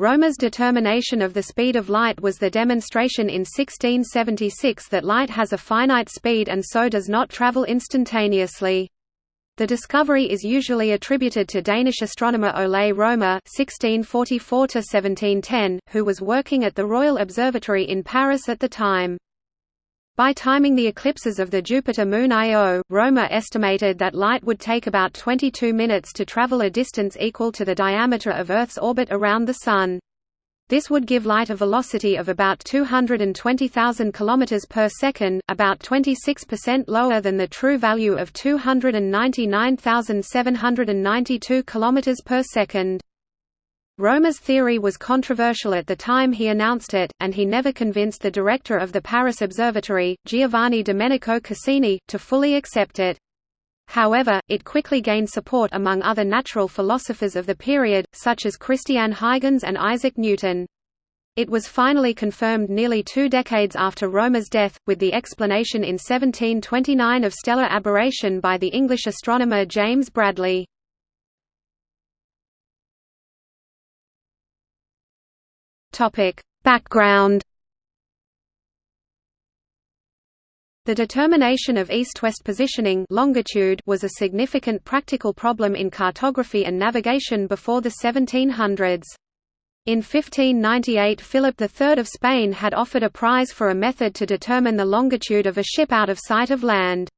Romer's determination of the speed of light was the demonstration in 1676 that light has a finite speed and so does not travel instantaneously. The discovery is usually attributed to Danish astronomer Ole Romer (1644–1710), who was working at the Royal Observatory in Paris at the time. By timing the eclipses of the Jupiter moon Io, Romer estimated that light would take about 22 minutes to travel a distance equal to the diameter of Earth's orbit around the Sun. This would give light a velocity of about 220,000 km per second, about 26% lower than the true value of 299,792 km per second. Romer's theory was controversial at the time he announced it, and he never convinced the director of the Paris Observatory, Giovanni Domenico Cassini, to fully accept it. However, it quickly gained support among other natural philosophers of the period, such as Christian Huygens and Isaac Newton. It was finally confirmed nearly two decades after Romer's death, with the explanation in 1729 of stellar aberration by the English astronomer James Bradley. Background The determination of east-west positioning longitude was a significant practical problem in cartography and navigation before the 1700s. In 1598 Philip III of Spain had offered a prize for a method to determine the longitude of a ship out of sight of land.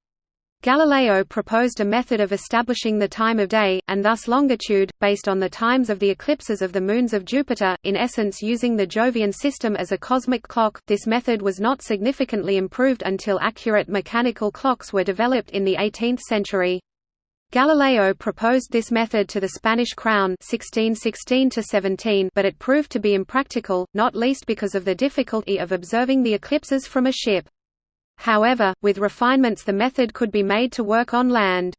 Galileo proposed a method of establishing the time of day, and thus longitude, based on the times of the eclipses of the moons of Jupiter, in essence using the Jovian system as a cosmic clock. This method was not significantly improved until accurate mechanical clocks were developed in the 18th century. Galileo proposed this method to the Spanish crown 1616 but it proved to be impractical, not least because of the difficulty of observing the eclipses from a ship. However, with refinements the method could be made to work on land.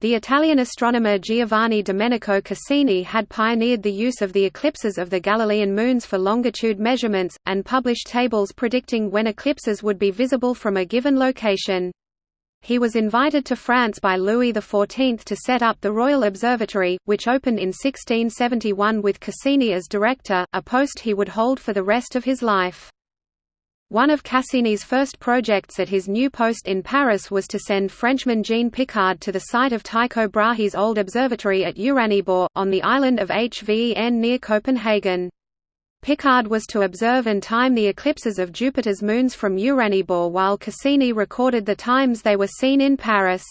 The Italian astronomer Giovanni Domenico Cassini had pioneered the use of the eclipses of the Galilean moons for longitude measurements, and published tables predicting when eclipses would be visible from a given location. He was invited to France by Louis XIV to set up the Royal Observatory, which opened in 1671 with Cassini as director, a post he would hold for the rest of his life. One of Cassini's first projects at his new post in Paris was to send Frenchman Jean Picard to the site of Tycho Brahe's old observatory at Uraniborg, on the island of Hven near Copenhagen. Picard was to observe and time the eclipses of Jupiter's moons from Uraniborg while Cassini recorded the times they were seen in Paris.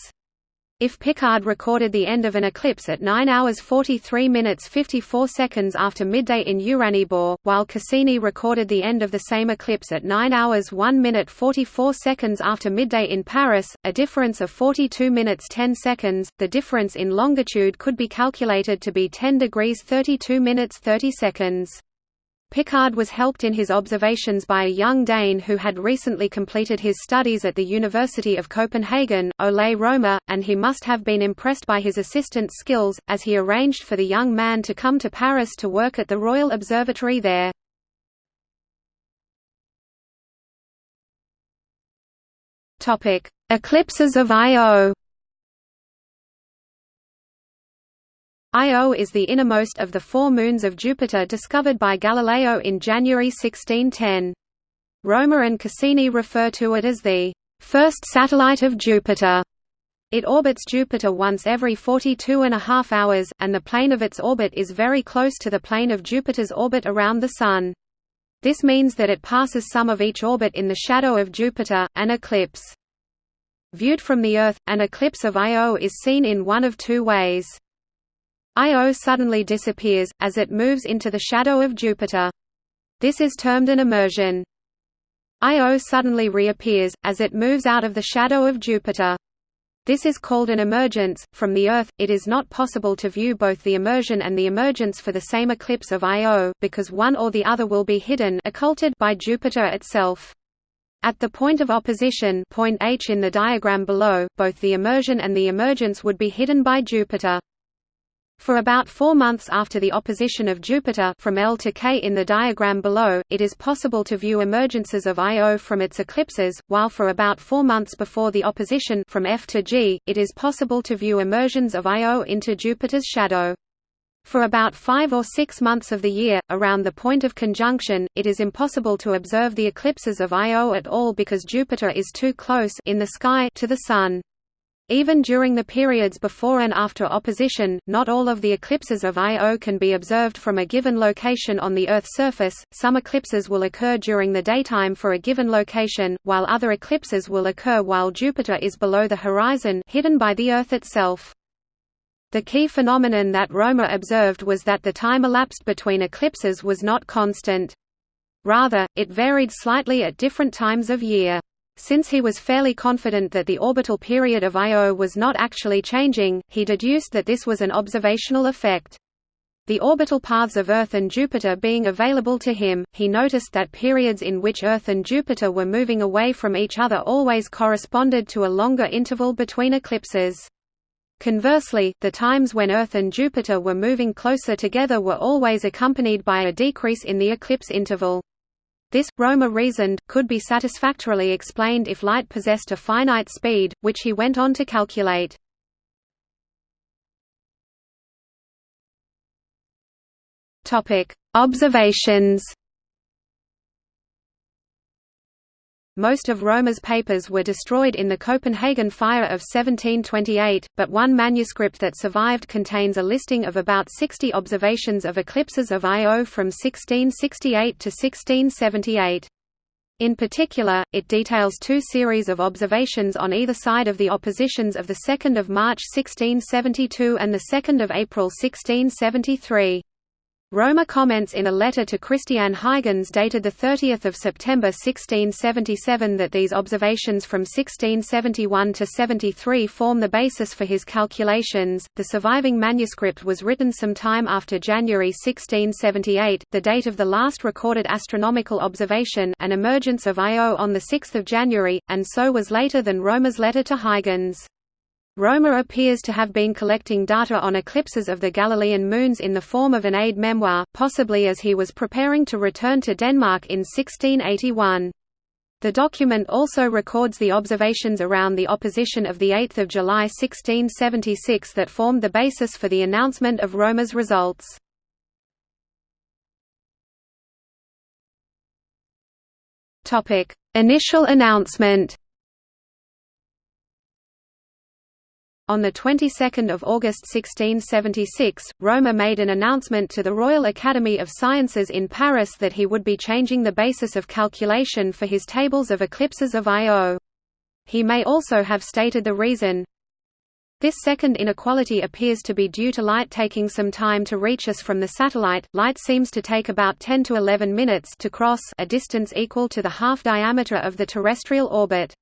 If Picard recorded the end of an eclipse at 9 hours 43 minutes 54 seconds after midday in Uraniborg, while Cassini recorded the end of the same eclipse at 9 hours 1 minute 44 seconds after midday in Paris, a difference of 42 minutes 10 seconds, the difference in longitude could be calculated to be 10 degrees 32 minutes 30 seconds. Picard was helped in his observations by a young Dane who had recently completed his studies at the University of Copenhagen, Ole Romer, and he must have been impressed by his assistant's skills, as he arranged for the young man to come to Paris to work at the Royal Observatory there. Eclipses of Io Io is the innermost of the four moons of Jupiter discovered by Galileo in January 1610. Romer and Cassini refer to it as the first satellite of Jupiter. It orbits Jupiter once every 42 and a half hours, and the plane of its orbit is very close to the plane of Jupiter's orbit around the Sun. This means that it passes some of each orbit in the shadow of Jupiter, an eclipse. Viewed from the Earth, an eclipse of Io is seen in one of two ways. Io suddenly disappears, as it moves into the shadow of Jupiter. This is termed an immersion. Io suddenly reappears, as it moves out of the shadow of Jupiter. This is called an emergence. From the Earth, it is not possible to view both the immersion and the emergence for the same eclipse of Io, because one or the other will be hidden occulted by Jupiter itself. At the point of opposition point H in the diagram below, both the immersion and the emergence would be hidden by Jupiter. For about four months after the opposition of Jupiter from L to K in the diagram below, it is possible to view emergences of Io from its eclipses, while for about four months before the opposition from F to G, it is possible to view immersions of Io into Jupiter's shadow. For about five or six months of the year, around the point of conjunction, it is impossible to observe the eclipses of Io at all because Jupiter is too close in the sky to the Sun. Even during the periods before and after opposition, not all of the eclipses of Io can be observed from a given location on the Earth's surface. Some eclipses will occur during the daytime for a given location, while other eclipses will occur while Jupiter is below the horizon, hidden by the Earth itself. The key phenomenon that Roemer observed was that the time elapsed between eclipses was not constant. Rather, it varied slightly at different times of year. Since he was fairly confident that the orbital period of Io was not actually changing, he deduced that this was an observational effect. The orbital paths of Earth and Jupiter being available to him, he noticed that periods in which Earth and Jupiter were moving away from each other always corresponded to a longer interval between eclipses. Conversely, the times when Earth and Jupiter were moving closer together were always accompanied by a decrease in the eclipse interval. This, Roemer reasoned, could be satisfactorily explained if light possessed a finite speed, which he went on to calculate. Observations Most of Roemer's papers were destroyed in the Copenhagen fire of 1728, but one manuscript that survived contains a listing of about 60 observations of eclipses of Io from 1668 to 1678. In particular, it details two series of observations on either side of the oppositions of 2 March 1672 and 2 April 1673. Roemer comments in a letter to Christian Huygens dated 30 September 1677 that these observations from 1671 to 73 form the basis for his calculations. The surviving manuscript was written some time after January 1678, the date of the last recorded astronomical observation an emergence of Io on 6 January, and so was later than Roemer's letter to Huygens. Roemer appears to have been collecting data on eclipses of the Galilean moons in the form of an aide memoir, possibly as he was preparing to return to Denmark in 1681. The document also records the observations around the opposition of 8 July 1676 that formed the basis for the announcement of Roemer's results. Initial announcement On the 22nd of August 1676, Roemer made an announcement to the Royal Academy of Sciences in Paris that he would be changing the basis of calculation for his tables of eclipses of Io. He may also have stated the reason. This second inequality appears to be due to light taking some time to reach us from the satellite. Light seems to take about 10 to 11 minutes to cross a distance equal to the half diameter of the terrestrial orbit.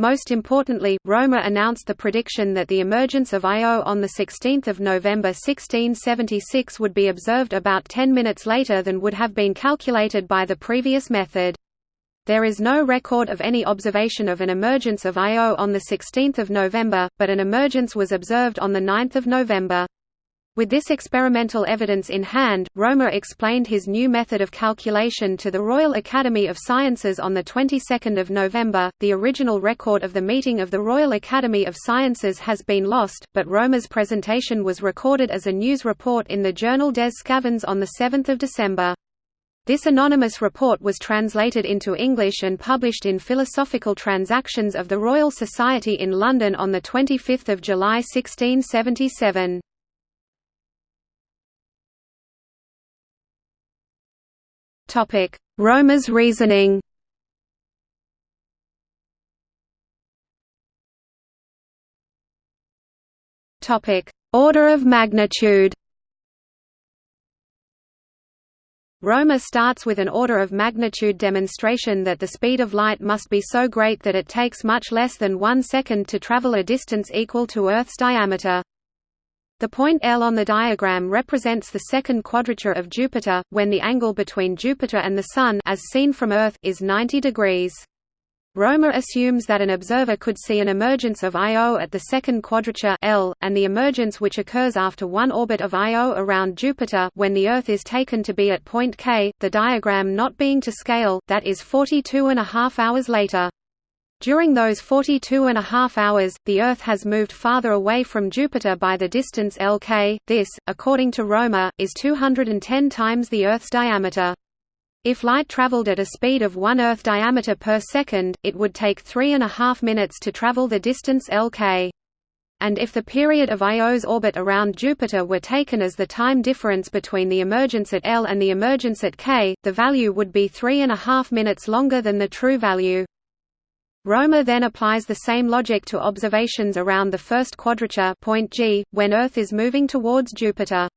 Most importantly, Romer announced the prediction that the emergence of Io on 16 November 1676 would be observed about 10 minutes later than would have been calculated by the previous method. There is no record of any observation of an emergence of Io on 16 November, but an emergence was observed on 9 November. With this experimental evidence in hand, Roemer explained his new method of calculation to the Royal Academy of Sciences on the 22nd of November. The original record of the meeting of the Royal Academy of Sciences has been lost, but Roemer's presentation was recorded as a news report in the journal Des Sçavans on the 7th of December. This anonymous report was translated into English and published in Philosophical Transactions of the Royal Society in London on 25 July 1677. Topic: Roemer's reasoning. Topic: Order of magnitude. Romer starts with an order of magnitude demonstration that the speed of light must be so great that it takes much less than one second to travel a distance equal to Earth's diameter. The point L on the diagram represents the second quadrature of Jupiter, when the angle between Jupiter and the Sun as seen from Earth is 90 degrees. Roemer assumes that an observer could see an emergence of Io at the second quadrature L, and the emergence which occurs after one orbit of Io around Jupiter when the Earth is taken to be at point K, the diagram not being to scale, that is 42 and a half hours later. During those 42 and a half hours, the Earth has moved farther away from Jupiter by the distance Lk. This, according to Romer, is 210 times the Earth's diameter. If light traveled at a speed of 1 Earth diameter per second, it would take three and a half minutes to travel the distance Lk. And if the period of Io's orbit around Jupiter were taken as the time difference between the emergence at L and the emergence at K, the value would be three and a half minutes longer than the true value. Romer then applies the same logic to observations around the first quadrature point G, when Earth is moving towards Jupiter.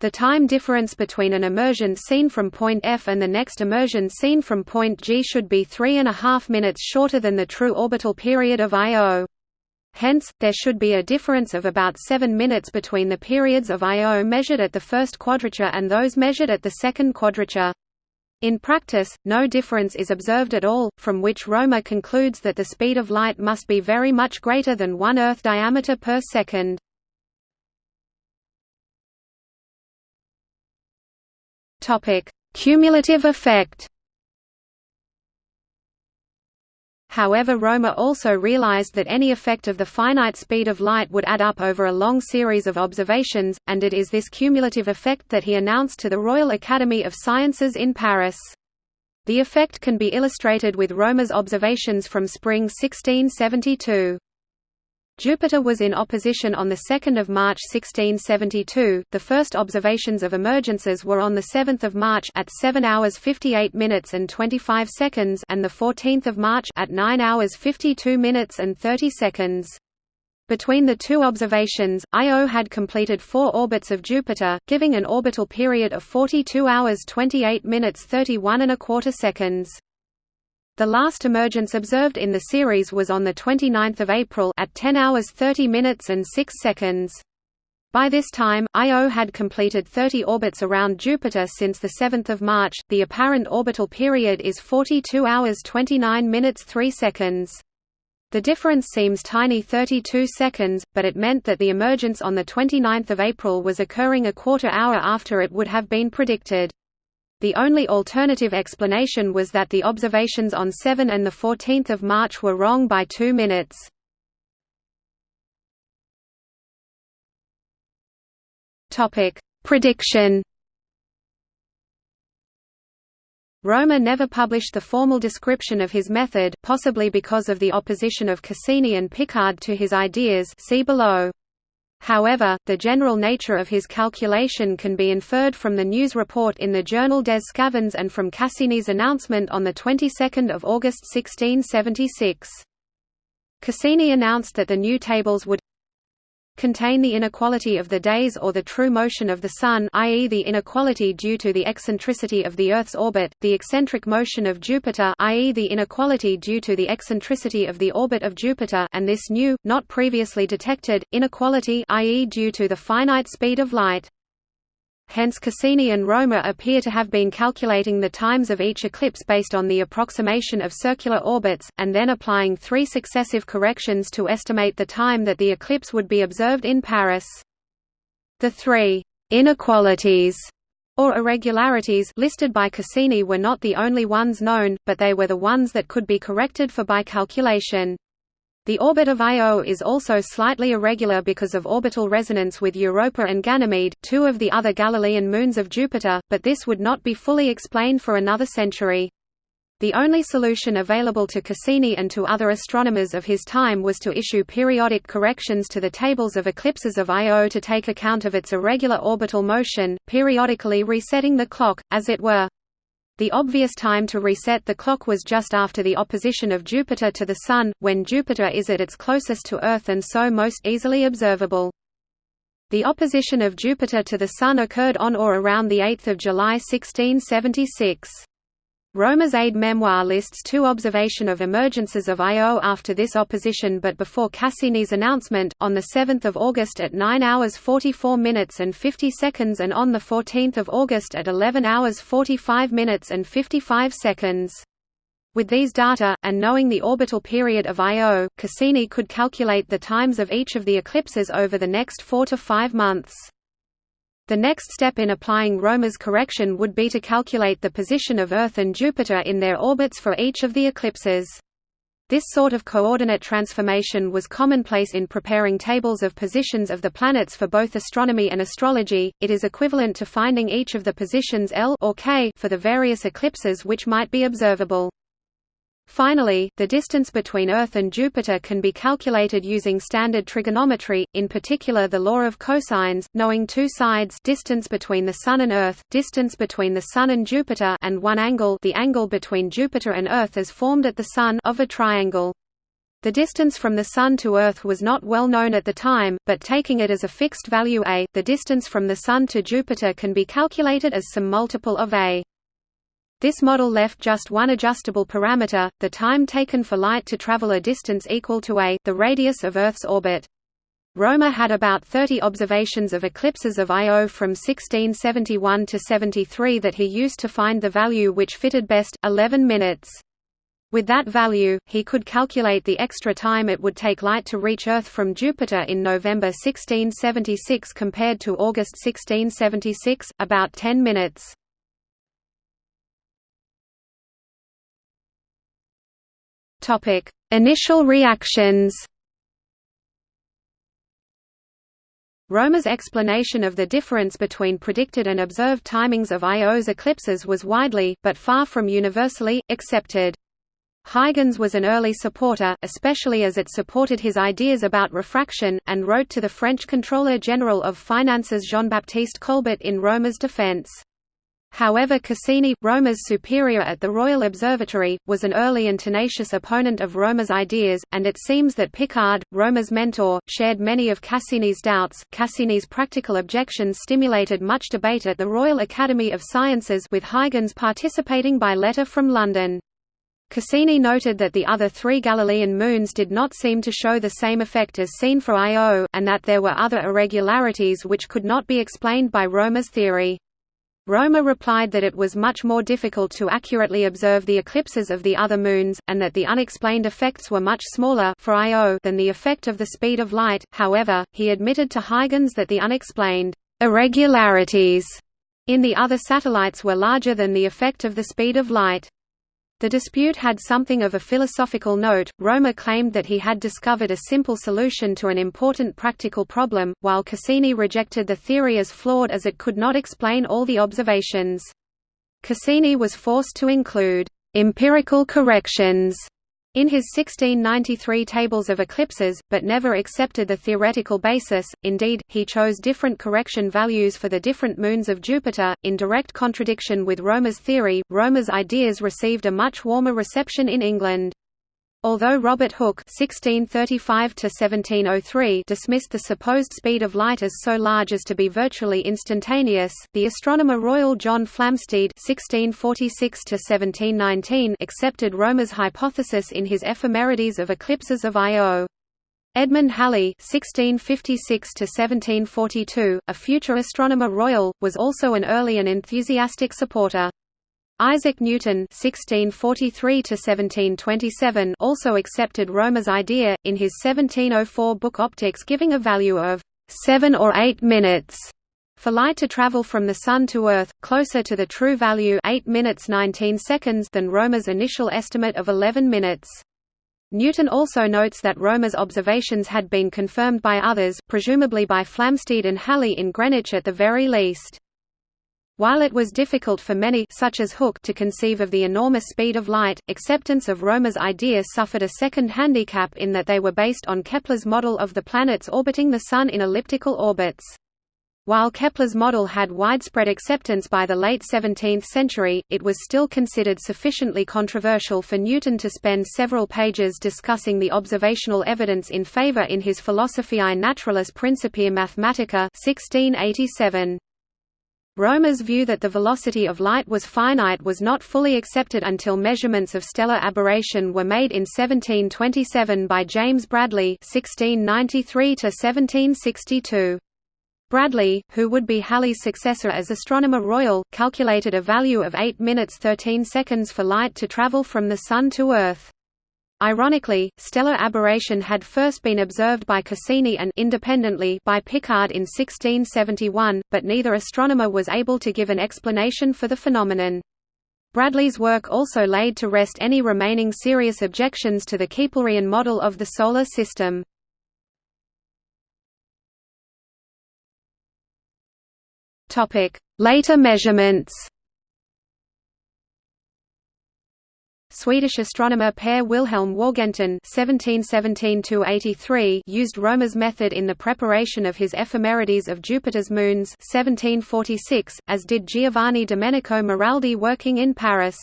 The time difference between an immersion seen from point F and the next immersion seen from point G should be three and a half minutes shorter than the true orbital period of Io. Hence, there should be a difference of about 7 minutes between the periods of Io measured at the first quadrature and those measured at the second quadrature. In practice, no difference is observed at all, from which Romer concludes that the speed of light must be very much greater than one Earth diameter per second. Cumulative effect However Romer also realized that any effect of the finite speed of light would add up over a long series of observations, and it is this cumulative effect that he announced to the Royal Academy of Sciences in Paris. The effect can be illustrated with Romer's observations from spring 1672. Jupiter was in opposition on 2 March 1672. The first observations of emergences were on 7 March at 7 hours 58 minutes and 25 seconds and 14 March at 9 hours 52 minutes and 30 seconds. Between the two observations, Io had completed four orbits of Jupiter, giving an orbital period of 42 hours 28 minutes 31 and a quarter seconds. The last emergence observed in the series was on 29 April at 10 hours 30 minutes and 6 seconds. By this time, Io had completed 30 orbits around Jupiter since 7 March. The apparent orbital period is 42 hours 29 minutes 3 seconds. The difference seems tiny 32 seconds, but it meant that the emergence on 29 April was occurring a quarter hour after it would have been predicted. The only alternative explanation was that the observations on 7 and 14 March were wrong by two minutes. Prediction Romer never published the formal description of his method, possibly because of the opposition of Cassini and Picard to his ideas see below. However, the general nature of his calculation can be inferred from the news report in the journal Des Sçavans and from Cassini's announcement on the 22nd of August 1676. Cassini announced that the new tables would contain the inequality of the days or the true motion of the Sun i.e. the inequality due to the eccentricity of the Earth's orbit, the eccentric motion of Jupiter i.e. the inequality due to the eccentricity of the orbit of Jupiter and this new, not previously detected, inequality i.e. due to the finite speed of light. Hence Cassini and Romer appear to have been calculating the times of each eclipse based on the approximation of circular orbits, and then applying three successive corrections to estimate the time that the eclipse would be observed in Paris. The three «inequalities» or irregularities listed by Cassini were not the only ones known, but they were the ones that could be corrected for by calculation. The orbit of Io is also slightly irregular because of orbital resonance with Europa and Ganymede, two of the other Galilean moons of Jupiter, but this would not be fully explained for another century. The only solution available to Cassini and to other astronomers of his time was to issue periodic corrections to the tables of eclipses of Io to take account of its irregular orbital motion, periodically resetting the clock, as it were. The obvious time to reset the clock was just after the opposition of Jupiter to the Sun, when Jupiter is at its closest to Earth and so most easily observable. The opposition of Jupiter to the Sun occurred on or around 8 July 1676. Romer's aid memoir lists two observation of emergences of Io after this opposition but before Cassini's announcement, on 7 August at 9 hours 44 minutes and 50 seconds and on 14 August at 11 hours 45 minutes and 55 seconds. With these data, and knowing the orbital period of Io, Cassini could calculate the times of each of the eclipses over the next four to five months. The next step in applying Romer's correction would be to calculate the position of Earth and Jupiter in their orbits for each of the eclipses. This sort of coordinate transformation was commonplace in preparing tables of positions of the planets for both astronomy and astrology. It is equivalent to finding each of the positions L or K for the various eclipses which might be observable. Finally, the distance between Earth and Jupiter can be calculated using standard trigonometry, in particular the law of cosines, knowing two sides distance between the Sun and Earth, distance between the Sun and Jupiter and one angle the angle between Jupiter and Earth as formed at the Sun of a triangle. The distance from the Sun to Earth was not well known at the time, but taking it as a fixed value a, the distance from the Sun to Jupiter can be calculated as some multiple of a. This model left just one adjustable parameter, the time taken for light to travel a distance equal to a, the radius of Earth's orbit. Romer had about 30 observations of eclipses of Io from 1671 to 73 that he used to find the value which fitted best, 11 minutes. With that value, he could calculate the extra time it would take light to reach Earth from Jupiter in November 1676 compared to August 1676, about 10 minutes. Topic: Initial reactions. Romer's explanation of the difference between predicted and observed timings of Io's eclipses was widely, but far from universally, accepted. Huygens was an early supporter, especially as it supported his ideas about refraction, and wrote to the French Controller General of Finances Jean-Baptiste Colbert in Romer's defense. However Cassini, Romer's superior at the Royal Observatory, was an early and tenacious opponent of Romer's ideas, and it seems that Picard, Romer's mentor, shared many of Cassini's doubts. Cassini's practical objections stimulated much debate at the Royal Academy of Sciences with Huygens participating by letter from London. Cassini noted that the other three Galilean moons did not seem to show the same effect as seen for Io, and that there were other irregularities which could not be explained by Romer's theory. Romer replied that it was much more difficult to accurately observe the eclipses of the other moons, and that the unexplained effects were much smaller for Io than the effect of the speed of light. However, he admitted to Huygens that the unexplained irregularities in the other satellites were larger than the effect of the speed of light. The dispute had something of a philosophical note. Romer claimed that he had discovered a simple solution to an important practical problem, while Cassini rejected the theory as flawed as it could not explain all the observations. Cassini was forced to include empirical corrections in his 1693 tables of eclipses, but never accepted the theoretical basis, indeed, he chose different correction values for the different moons of Jupiter, in direct contradiction with Romer's theory. Romer's ideas received a much warmer reception in England. Although Robert Hooke (1635–1703) dismissed the supposed speed of light as so large as to be virtually instantaneous, the astronomer Royal John Flamsteed (1646–1719) accepted Romer's hypothesis in his Ephemerides of eclipses of Io. Edmund Halley (1656–1742), a future astronomer royal, was also an early and enthusiastic supporter. Isaac Newton (1643–1727) also accepted Romer's idea in his 1704 book Optics, giving a value of seven or eight minutes for light to travel from the Sun to Earth, closer to the true value 8 minutes 19 seconds than Romer's initial estimate of 11 minutes. Newton also notes that Romer's observations had been confirmed by others, presumably by Flamsteed and Halley in Greenwich at the very least. While it was difficult for many such as Hooke to conceive of the enormous speed of light, acceptance of Romer's idea suffered a second handicap in that they were based on Kepler's model of the planets orbiting the Sun in elliptical orbits. While Kepler's model had widespread acceptance by the late 17th century, it was still considered sufficiently controversial for Newton to spend several pages discussing the observational evidence in favor in his Philosophiae Naturalis Principia Mathematica 1687. Romer's view that the velocity of light was finite was not fully accepted until measurements of stellar aberration were made in 1727 by James Bradley (1693–1762). Bradley, who would be Halley's successor as Astronomer Royal, calculated a value of 8 minutes 13 seconds for light to travel from the Sun to Earth. Ironically, stellar aberration had first been observed by Cassini and independently by Picard in 1671, but neither astronomer was able to give an explanation for the phenomenon. Bradley's work also laid to rest any remaining serious objections to the Keplerian model of the Solar System. Later measurements Swedish astronomer Per Wilhelm Wargentin (1717–83) used Romer's method in the preparation of his ephemerides of Jupiter's moons (1746), as did Giovanni Domenico Maraldi working in Paris.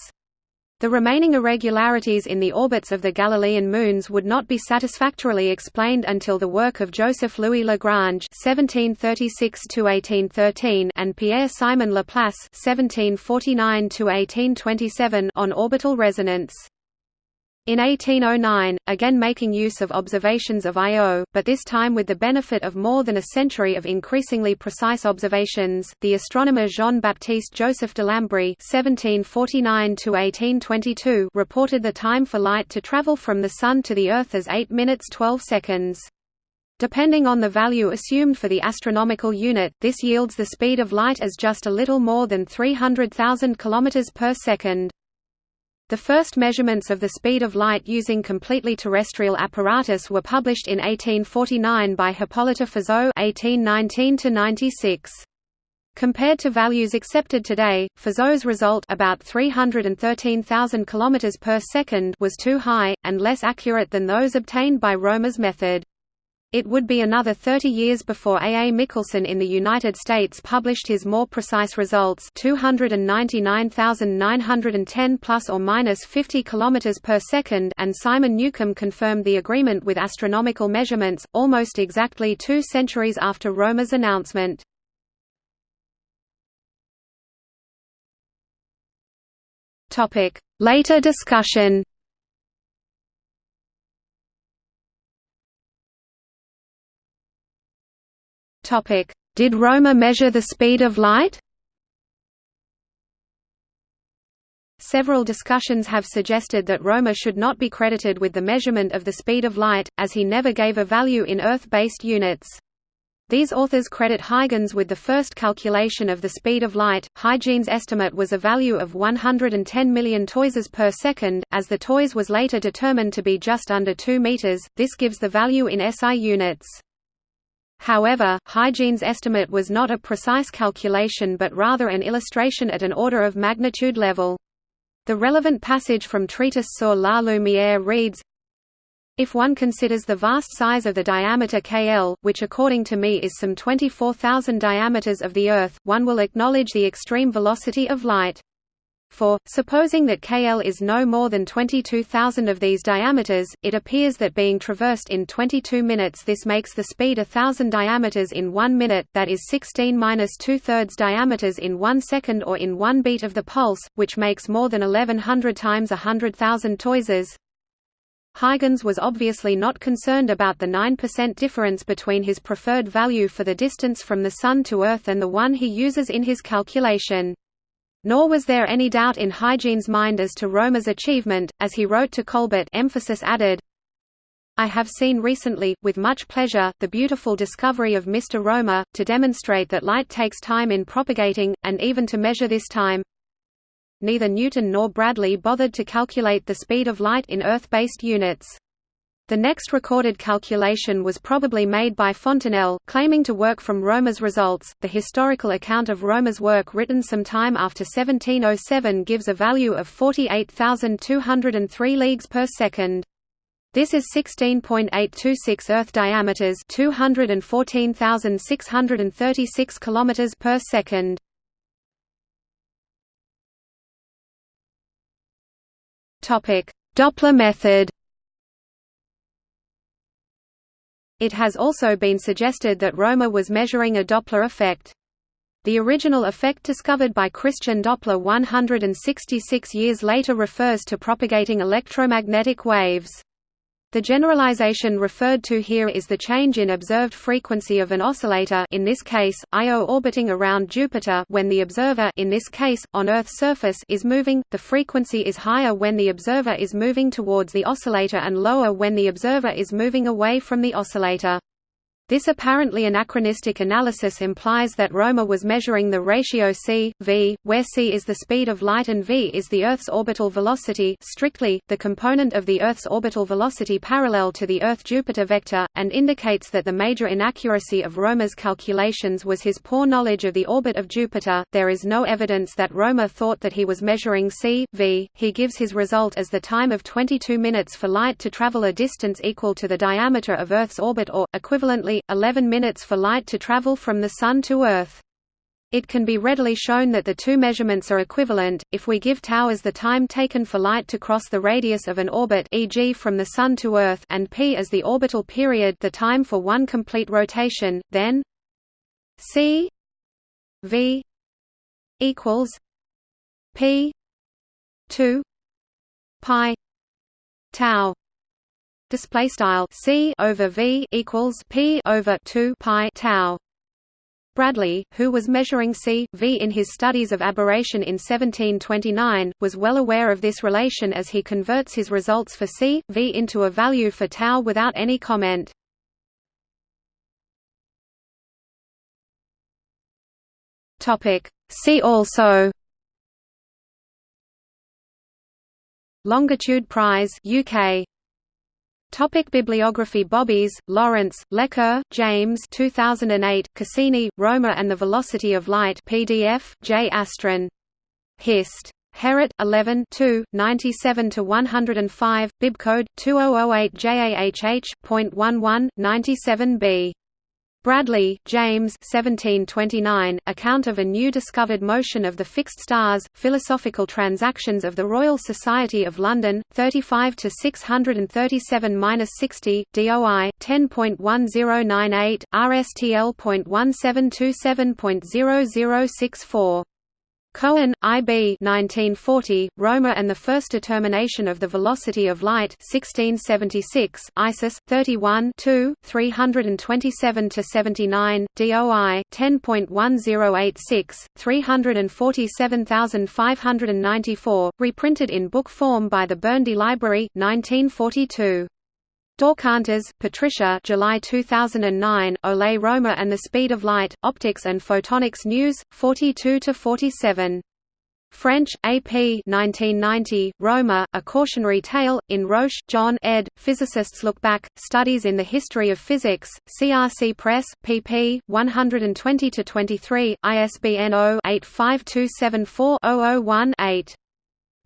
The remaining irregularities in the orbits of the Galilean moons would not be satisfactorily explained until the work of Joseph-Louis Lagrange (1736–1813) and Pierre-Simon Laplace (1749–1827) on orbital resonance. In 1809, again making use of observations of Io, but this time with the benefit of more than a century of increasingly precise observations, the astronomer Jean-Baptiste Joseph Delambre (1749–1822) reported the time for light to travel from the Sun to the Earth as 8 minutes 12 seconds. Depending on the value assumed for the astronomical unit, this yields the speed of light as just a little more than 300,000 km per second. The first measurements of the speed of light using completely terrestrial apparatus were published in 1849 by Hippolyte Fizeau (1819–96). Compared to values accepted today, Fizeau's result about 313,000 km per second was too high, and less accurate than those obtained by Romer's method. It would be another 30 years before A. A. Michelson in the United States published his more precise results 299,910 plus or minus 50 km per second and Simon Newcomb confirmed the agreement with astronomical measurements, almost exactly two centuries after Romer's announcement. Later discussion Did Romer measure the speed of light? Several discussions have suggested that Romer should not be credited with the measurement of the speed of light, as he never gave a value in Earth-based units. These authors credit Huygens with the first calculation of the speed of light. Huygens' estimate was a value of 110 million toises per second, as the toise was later determined to be just under 2 meters. This gives the value in SI units. However, Huygens' estimate was not a precise calculation but rather an illustration at an order of magnitude level. The relevant passage from Treatise sur la lumière reads, if one considers the vast size of the diameter KL, which according to me is some 24,000 diameters of the Earth, one will acknowledge the extreme velocity of light. For, supposing that KL is no more than 22,000 of these diameters, it appears that being traversed in 22 minutes this makes the speed a thousand diameters in one minute that is 16 minus two-thirds diameters in one second or in one beat of the pulse, which makes more than 1100 times a hundred thousand toises. Huygens was obviously not concerned about the 9% difference between his preferred value for the distance from the Sun to Earth and the one he uses in his calculation. Nor was there any doubt in Huygens' mind as to Romer's achievement, as he wrote to Colbert emphasis added, I have seen recently, with much pleasure, the beautiful discovery of Mr. Romer, to demonstrate that light takes time in propagating, and even to measure this time. Neither Newton nor Bradley bothered to calculate the speed of light in Earth-based units. The next recorded calculation was probably made by Fontenelle, claiming to work from Romer's results. The historical account of Romer's work written some time after 1707 gives a value of 48,203 leagues per second. This is 16.826 Earth diameters, 214,636 kilometers per second. Topic: Doppler method. It has also been suggested that Romer was measuring a Doppler effect. The original effect discovered by Christian Doppler 166 years later refers to propagating electromagnetic waves. The generalization referred to here is the change in observed frequency of an oscillator in this case, Io orbiting around Jupiter when the observer in this case, on Earth's surface is moving, the frequency is higher when the observer is moving towards the oscillator and lower when the observer is moving away from the oscillator. This apparently anachronistic analysis implies that Romer was measuring the ratio c, v, where c is the speed of light and v is the Earth's orbital velocity strictly, the component of the Earth's orbital velocity parallel to the Earth-Jupiter vector, and indicates that the major inaccuracy of Romer's calculations was his poor knowledge of the orbit of Jupiter. There is no evidence that Romer thought that he was measuring c, v. He gives his result as the time of 22 minutes for light to travel a distance equal to the diameter of Earth's orbit or, equivalently, 11 minutes for light to travel from the Sun to Earth. It can be readily shown that the two measurements are equivalent, if we give tau as the time taken for light to cross the radius of an orbit e.g. from the Sun to Earth and p as the orbital period the time for one complete rotation, then c v equals p 2 pi tau display style c over v equals p over 2 pi tau. Bradley, who was measuring c, v in his studies of aberration in 1729, was well aware of this relation as he converts his results for c, v into a value for tau without any comment. See also. Longitude Prize UK Topic bibliography Bobis, Lawrence, Lecker, James 2008, Cassini, Romer and the Velocity of Light PDF, J. Astron. Hist. Heret, 11 2, 97–105, bibcode, 2008 JAHH.11, 97b. Bradley, James 1729, Account of a New Discovered Motion of the Fixed Stars, Philosophical Transactions of the Royal Society of London, 35 to 637-60, DOI 10.1098, RSTL.1727.0064. Cohen, I. B. 1940, Romer and the First Determination of the Velocity of Light 1676, ISIS, 31 327–79, DOI, 10.1086, 347594, reprinted in book form by the Burndy Library, 1942. Daukantas, Patricia July 2009, Ole Romer and the Speed of Light, Optics and Photonics News, 42–47. French, A.P. 1990, Romer, A Cautionary Tale, in Roche, John ed., Physicists Look Back, Studies in the History of Physics, CRC Press, pp. 120–23, ISBN 0-85274-001-8.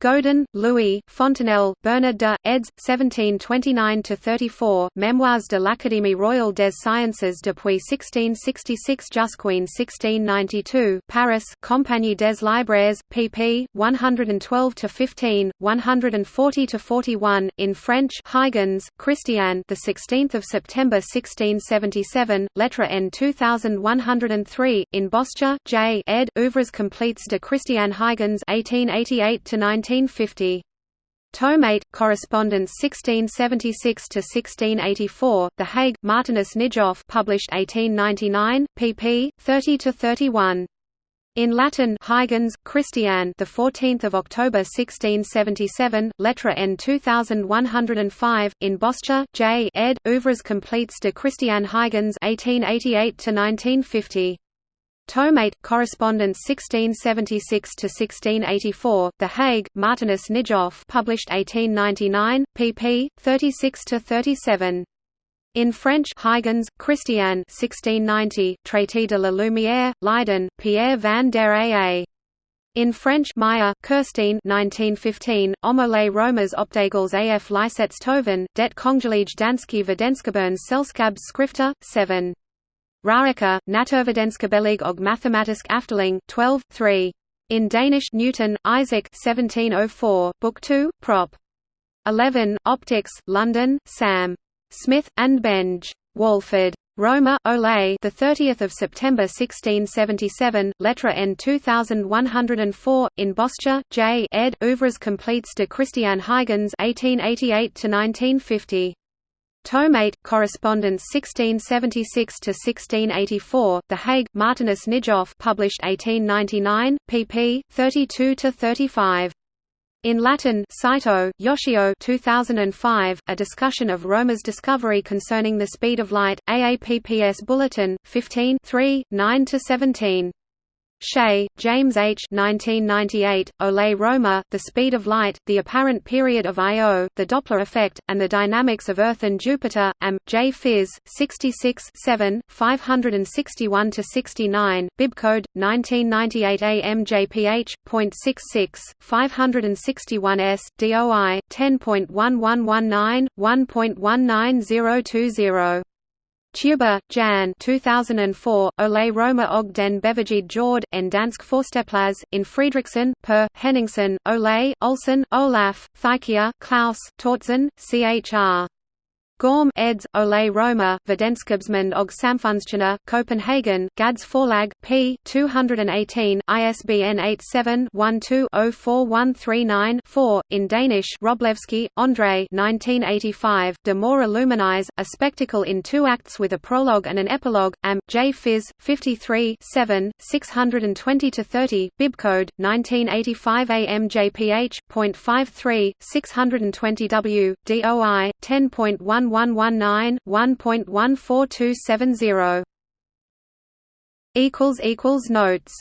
Godin, Louis, Fontenelle, Bernard de, eds. 1729–34, Memoires de l'Académie royale des sciences depuis 1666 jusqu'en 1692 Paris, Compagnie des Libraires, pp. 112–15, 140–41, in French Huygens, Christian the 16th of September 1677, Lettre N 2103, in Bosscha, J. ed. Ouvres complètes de Christian Huygens 1888–19 1950. Tomate, Correspondence 1676–1684, The Hague, Martinus Nijhoff published 1899, pp. 30–31. In Latin, Huygens, Christian, the 14th of October 1677, Lettre N 2105, in Bosscha, J. ed. Ouvres complètes de Christian Huygens 1888 to 1950. Tomate, Correspondence 1676–1684, The Hague, Martinus Nijhoff published 1899, pp. 36–37. In French Huygens, Christian 1690, Traité de la Lumière, Leiden, Pierre van der Aa. In French Meyer, Kirstine 1915, Omole Romers Opdagels af Lysetstoven, det Kongelige Danske Videnskaberne Selskab Skrifter, 7. Rarica, Naturvidenskabelige og Mathematisk Afteling, 12, 3. In Danish Newton, Isaac 1704, Book 2, Prop. 11, Optics, London, Sam. Smith, and Benge. Walford. Romer, Ole the 30th of September 1677, Lettre N 2104, in Bosscha, J. ed. Ouvres complètes de Christian Huygens 1888 to 1950. Tomate, Correspondence 1676–1684, The Hague, Martinus Nijhoff published 1899, pp. 32–35. In Latin Saito, Yoshio 2005, a discussion of Romer's discovery concerning the speed of light, AAPPS Bulletin, 15 9–17. Shea, James H. 1998, Ole Romer, The Speed of Light, The Apparent Period of I.O., The Doppler Effect, and the Dynamics of Earth and Jupiter, Am. J. Phys. 66 7, 561–69, Bibcode, 1998 AMJPH.66, 561S, DOI, 10.1119, 1.19020. Teuber, Jan 2004, Ole Romer og den Bevægede Jord, en dansk forsteplads, in Friedrichsen, per, Henningsen, Ole, Olsen, Olaf, Thykier, Klaus, Tortzen, Chr. Gorm eds. Ole Romer, Videnskabsmænd og Samfundstjenere, Copenhagen, Gads Forlag, p. 218, ISBN 87-12-04139-4, in Danish Wróblewski, André 1985, De Mora Luminis, A Spectacle in Two Acts with a Prologue and an Epilogue, Am. J. Phys. 53 7, 620–30, Bibcode, 1985 AMJPH.53, 620W, DOI, 10.11 1119 1.14270 equals equals notes